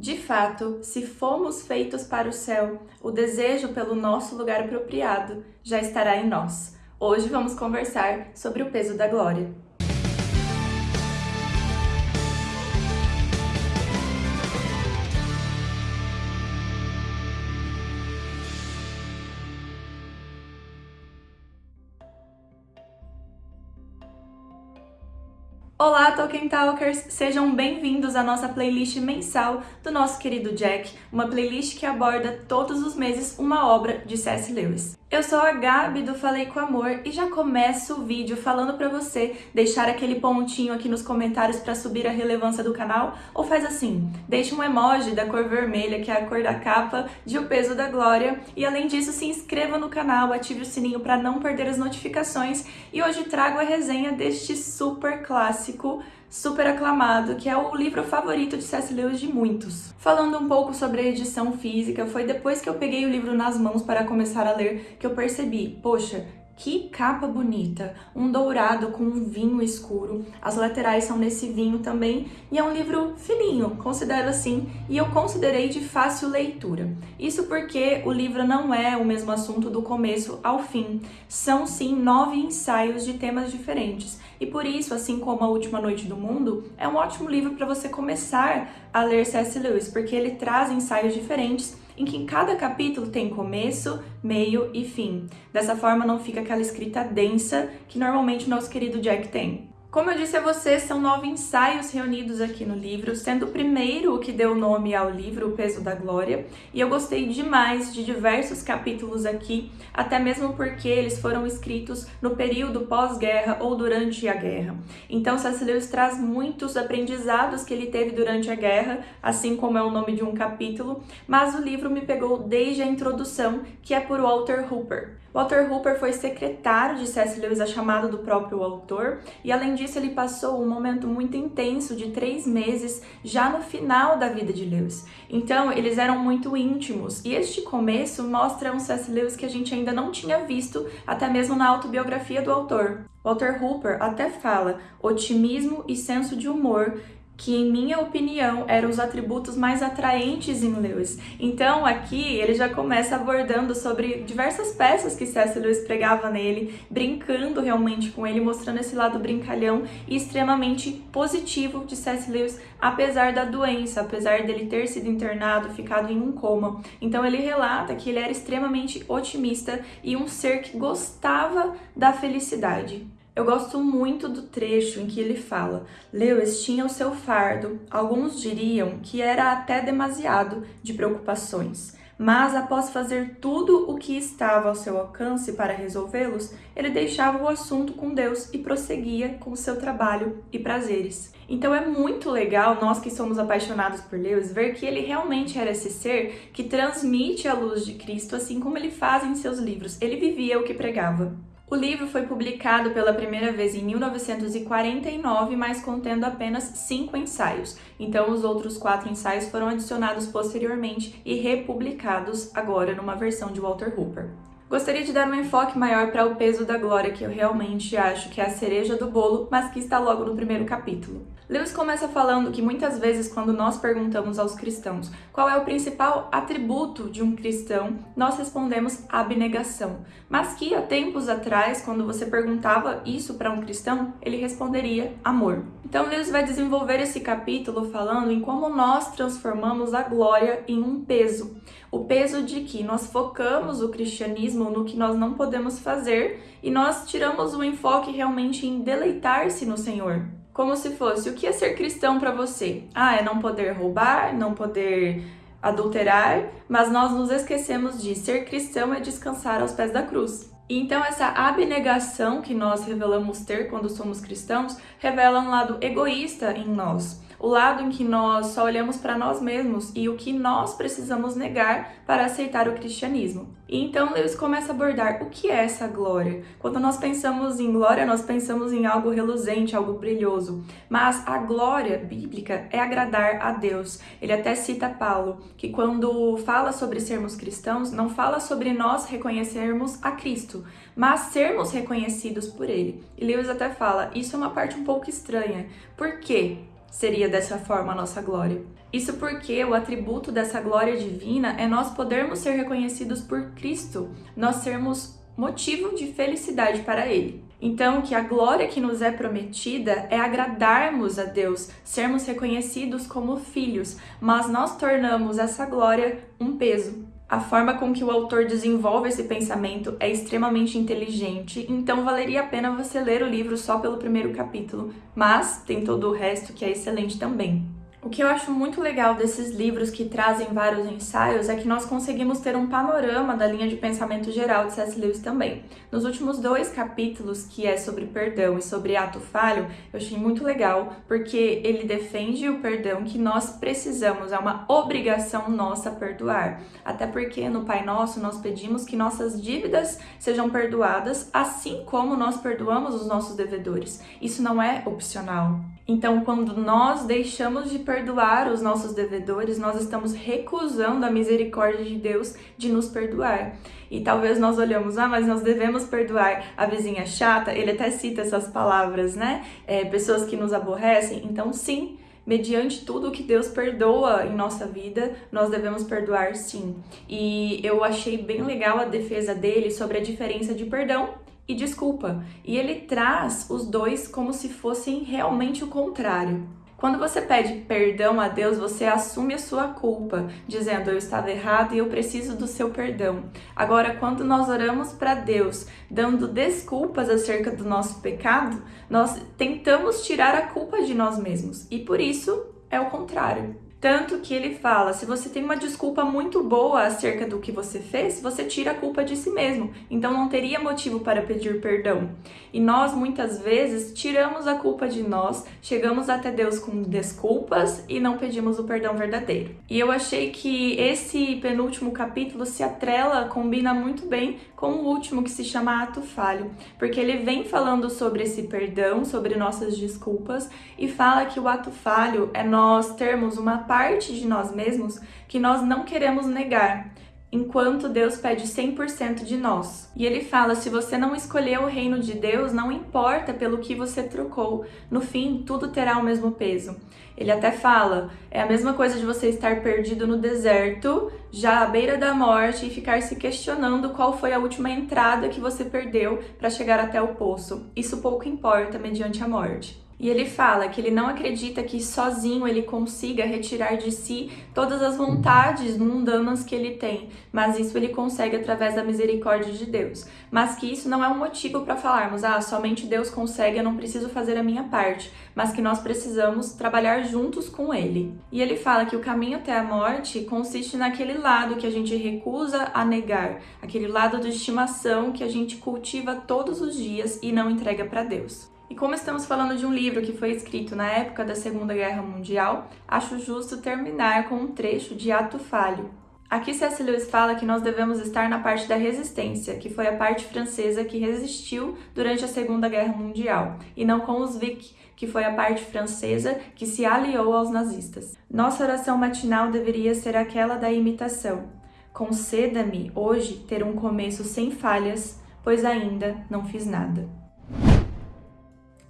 De fato, se fomos feitos para o céu, o desejo pelo nosso lugar apropriado já estará em nós. Hoje vamos conversar sobre o peso da glória. Olá, Tolkien Talkers! Sejam bem-vindos à nossa playlist mensal do nosso querido Jack, uma playlist que aborda todos os meses uma obra de C.S. Lewis. Eu sou a Gabi do Falei com Amor e já começo o vídeo falando para você deixar aquele pontinho aqui nos comentários para subir a relevância do canal ou faz assim, deixa um emoji da cor vermelha, que é a cor da capa de O Peso da Glória e além disso se inscreva no canal, ative o sininho para não perder as notificações e hoje trago a resenha deste super clássico super aclamado, que é o livro favorito de C.S. Lewis de muitos. Falando um pouco sobre a edição física, foi depois que eu peguei o livro nas mãos para começar a ler que eu percebi, poxa, que capa bonita! Um dourado com um vinho escuro. As laterais são nesse vinho também. E é um livro fininho, considero assim. E eu considerei de fácil leitura. Isso porque o livro não é o mesmo assunto do começo ao fim. São sim nove ensaios de temas diferentes. E por isso, assim como A Última Noite do Mundo, é um ótimo livro para você começar a ler C.S. Lewis, porque ele traz ensaios diferentes em que cada capítulo tem começo, meio e fim. Dessa forma não fica aquela escrita densa que normalmente o nosso querido Jack tem. Como eu disse a vocês, são nove ensaios reunidos aqui no livro, sendo o primeiro o que deu nome ao livro, O Peso da Glória, e eu gostei demais de diversos capítulos aqui, até mesmo porque eles foram escritos no período pós-guerra ou durante a guerra. Então, C.S. Lewis traz muitos aprendizados que ele teve durante a guerra, assim como é o nome de um capítulo, mas o livro me pegou desde a introdução, que é por Walter Hooper. Walter Hooper foi secretário de C.S. Lewis a chamada do próprio autor, e além disso ele passou um momento muito intenso de três meses já no final da vida de Lewis. Então eles eram muito íntimos, e este começo mostra um C.S. Lewis que a gente ainda não tinha visto, até mesmo na autobiografia do autor. Walter Hooper até fala otimismo e senso de humor que, em minha opinião, eram os atributos mais atraentes em Lewis. Então, aqui, ele já começa abordando sobre diversas peças que C.S. Lewis pregava nele, brincando realmente com ele, mostrando esse lado brincalhão e extremamente positivo de C.S. Lewis, apesar da doença, apesar dele ter sido internado, ficado em um coma. Então, ele relata que ele era extremamente otimista e um ser que gostava da felicidade. Eu gosto muito do trecho em que ele fala: Lewis tinha o seu fardo, alguns diriam que era até demasiado de preocupações, mas após fazer tudo o que estava ao seu alcance para resolvê-los, ele deixava o assunto com Deus e prosseguia com seu trabalho e prazeres. Então é muito legal, nós que somos apaixonados por Lewis, ver que ele realmente era esse ser que transmite a luz de Cristo, assim como ele faz em seus livros. Ele vivia o que pregava. O livro foi publicado pela primeira vez em 1949, mas contendo apenas cinco ensaios. Então, os outros quatro ensaios foram adicionados posteriormente e republicados agora numa versão de Walter Hooper. Gostaria de dar um enfoque maior para o peso da glória, que eu realmente acho que é a cereja do bolo, mas que está logo no primeiro capítulo. Lewis começa falando que muitas vezes quando nós perguntamos aos cristãos qual é o principal atributo de um cristão, nós respondemos abnegação. Mas que há tempos atrás, quando você perguntava isso para um cristão, ele responderia amor. Então Lewis vai desenvolver esse capítulo falando em como nós transformamos a glória em um peso. O peso de que nós focamos o cristianismo no que nós não podemos fazer e nós tiramos o enfoque realmente em deleitar-se no Senhor como se fosse o que é ser cristão para você? Ah, é não poder roubar, não poder adulterar, mas nós nos esquecemos de ser cristão é descansar aos pés da cruz. Então essa abnegação que nós revelamos ter quando somos cristãos revela um lado egoísta em nós o lado em que nós só olhamos para nós mesmos e o que nós precisamos negar para aceitar o cristianismo. E então Lewis começa a abordar o que é essa glória. Quando nós pensamos em glória, nós pensamos em algo reluzente, algo brilhoso. Mas a glória bíblica é agradar a Deus. Ele até cita Paulo, que quando fala sobre sermos cristãos, não fala sobre nós reconhecermos a Cristo, mas sermos reconhecidos por Ele. E Lewis até fala, isso é uma parte um pouco estranha. Por quê? Seria dessa forma a nossa glória. Isso porque o atributo dessa glória divina é nós podermos ser reconhecidos por Cristo, nós sermos motivo de felicidade para Ele. Então, que a glória que nos é prometida é agradarmos a Deus, sermos reconhecidos como filhos, mas nós tornamos essa glória um peso. A forma com que o autor desenvolve esse pensamento é extremamente inteligente, então valeria a pena você ler o livro só pelo primeiro capítulo, mas tem todo o resto que é excelente também. O que eu acho muito legal desses livros que trazem vários ensaios é que nós conseguimos ter um panorama da linha de pensamento geral de C.S. Lewis também. Nos últimos dois capítulos, que é sobre perdão e sobre ato falho, eu achei muito legal, porque ele defende o perdão que nós precisamos, é uma obrigação nossa perdoar. Até porque no Pai Nosso nós pedimos que nossas dívidas sejam perdoadas, assim como nós perdoamos os nossos devedores. Isso não é opcional. Então, quando nós deixamos de perdoar os nossos devedores, nós estamos recusando a misericórdia de Deus de nos perdoar. E talvez nós olhamos, ah, mas nós devemos perdoar a vizinha chata, ele até cita essas palavras, né? É, pessoas que nos aborrecem. Então, sim, mediante tudo que Deus perdoa em nossa vida, nós devemos perdoar sim. E eu achei bem legal a defesa dele sobre a diferença de perdão e desculpa. E ele traz os dois como se fossem realmente o contrário. Quando você pede perdão a Deus, você assume a sua culpa, dizendo eu estava errado e eu preciso do seu perdão. Agora, quando nós oramos para Deus, dando desculpas acerca do nosso pecado, nós tentamos tirar a culpa de nós mesmos. E por isso é o contrário. Tanto que ele fala: se você tem uma desculpa muito boa acerca do que você fez, você tira a culpa de si mesmo. Então não teria motivo para pedir perdão. E nós muitas vezes tiramos a culpa de nós, chegamos até Deus com desculpas e não pedimos o perdão verdadeiro. E eu achei que esse penúltimo capítulo se atrela, combina muito bem com o último que se chama Ato Falho, porque ele vem falando sobre esse perdão, sobre nossas desculpas e fala que o ato falho é nós termos uma parte de nós mesmos que nós não queremos negar, enquanto Deus pede 100% de nós. E ele fala: se você não escolher o reino de Deus, não importa pelo que você trocou, no fim tudo terá o mesmo peso. Ele até fala: é a mesma coisa de você estar perdido no deserto, já à beira da morte, e ficar se questionando qual foi a última entrada que você perdeu para chegar até o poço. Isso pouco importa mediante a morte. E ele fala que ele não acredita que sozinho ele consiga retirar de si todas as vontades mundanas que ele tem, mas isso ele consegue através da misericórdia de Deus. Mas que isso não é um motivo para falarmos, ah, somente Deus consegue, eu não preciso fazer a minha parte, mas que nós precisamos trabalhar juntos com ele. E ele fala que o caminho até a morte consiste naquele lado que a gente recusa a negar, aquele lado de estimação que a gente cultiva todos os dias e não entrega para Deus. E como estamos falando de um livro que foi escrito na época da Segunda Guerra Mundial, acho justo terminar com um trecho de Ato Falho. Aqui C.S. Lewis fala que nós devemos estar na parte da resistência, que foi a parte francesa que resistiu durante a Segunda Guerra Mundial, e não com os Vic, que foi a parte francesa que se aliou aos nazistas. Nossa oração matinal deveria ser aquela da imitação. Conceda-me hoje ter um começo sem falhas, pois ainda não fiz nada.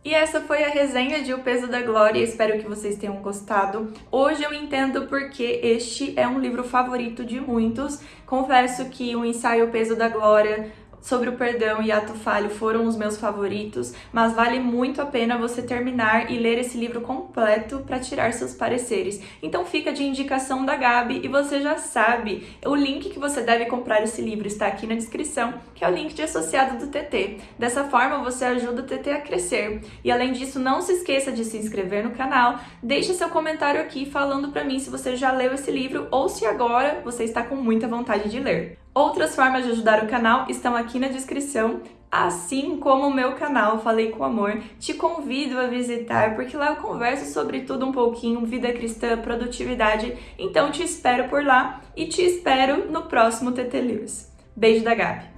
E essa foi a resenha de O Peso da Glória, espero que vocês tenham gostado. Hoje eu entendo porque este é um livro favorito de muitos. Confesso que o ensaio O Peso da Glória sobre o perdão e ato falho foram os meus favoritos, mas vale muito a pena você terminar e ler esse livro completo para tirar seus pareceres. Então fica de indicação da Gabi e você já sabe, o link que você deve comprar esse livro está aqui na descrição, que é o link de associado do TT. Dessa forma você ajuda o TT a crescer. E além disso, não se esqueça de se inscrever no canal, deixe seu comentário aqui falando para mim se você já leu esse livro ou se agora você está com muita vontade de ler. Outras formas de ajudar o canal estão aqui na descrição, assim como o meu canal Falei com Amor. Te convido a visitar, porque lá eu converso sobre tudo um pouquinho, vida cristã, produtividade. Então te espero por lá e te espero no próximo TT Lewis. Beijo da Gabi!